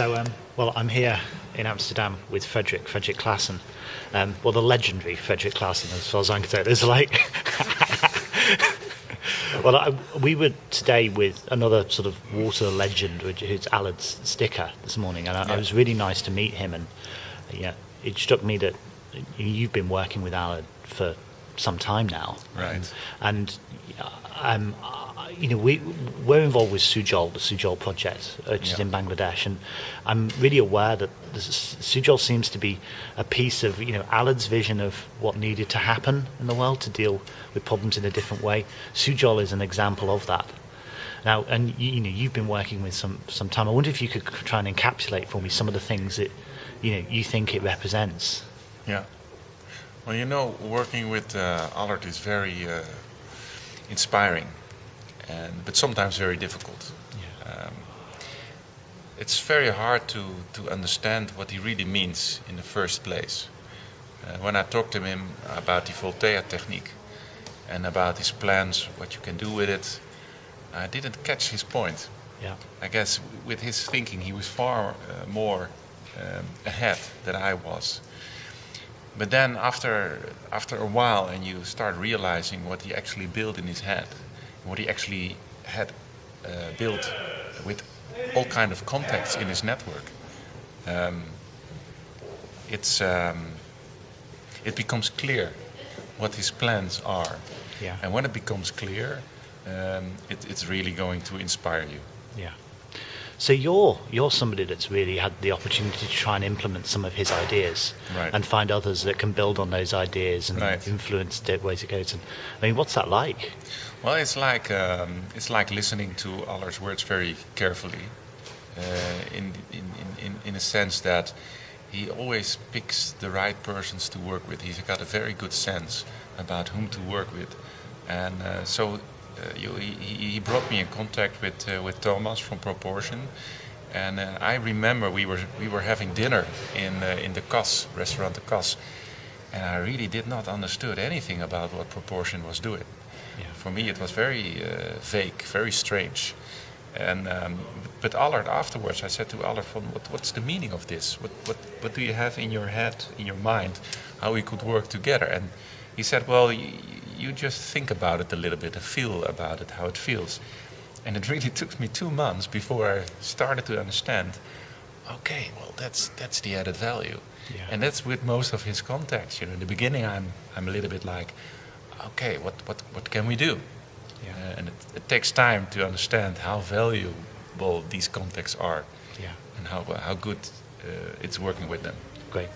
So, um, well, I'm here in Amsterdam with Frederick, Frederick Claassen. Um, well, the legendary Frederick Claassen, as far as I'm concerned. There's like. well, I, we were today with another sort of water legend, which is Allard Stikker this morning, and I, Yeah. it was really nice to meet him. And yeah, it struck me that you've been working with Allard for some time now, Right. and um, uh, you know we we're involved with Sujol, the Sujol project, which is in Bangladesh, and I'm really aware that this, Sujol seems to be a piece of you know Allard's vision of what needed to happen in the world to deal with problems in a different way. Sujol is an example of that. Now, and you, you know you've been working with some some time. I wonder if you could try and encapsulate for me some of the things that you know you think it represents. Yeah. Well, you know, working with uh, Allard is very uh, inspiring, and but sometimes very difficult. Um, it's very hard to, to understand what he really means in the first place. Uh, when I talked to him about the Voltaire technique and about his plans, what you can do with it, I didn't catch his point. Yeah. I guess with his thinking, he was far uh, more um, ahead than I was. But then after after a while, and you start realizing what he actually built in his head, what he actually had uh, built with all kind of contacts in his network, um, it's um, it becomes clear what his plans are. Yeah. And when it becomes clear, um, it, it's really going to inspire you. Yeah. So you're you're somebody that's really had the opportunity to try and implement some of his ideas, Right. and find others that can build on those ideas and Right. influence the ways it goes. And I mean, what's that like? Well, it's like um, it's like listening to Allard's words very carefully, uh, in, in, in, in in a sense that he always picks the right persons to work with. He's got a very good sense about whom to work with, and uh, so you, he, he brought me in contact with uh, with Thomas from Proportion. And uh, I remember we were we were having dinner in uh, in the Kas restaurant, the Kas, and I really did not understood anything about what Proportion was doing. Yeah. For me, it was very uh, vague, very strange. And um, but Allard afterwards, I said to Allard, "From what, what's the meaning of this? What, what what do you have in your head, in your mind, how we could work together?" And he said, "Well, you just think about it a little bit and feel about it, how it feels." And it really took me two months before I started to understand. Okay, well, that's that's the added value, Yeah. and that's with most of his contacts. You know, in the beginning, I'm I'm a little bit like, okay, what what what can we do? Yeah. Uh, and it, it takes time to understand how valuable these contacts are Yeah. and how how good uh, it's working with them. Great.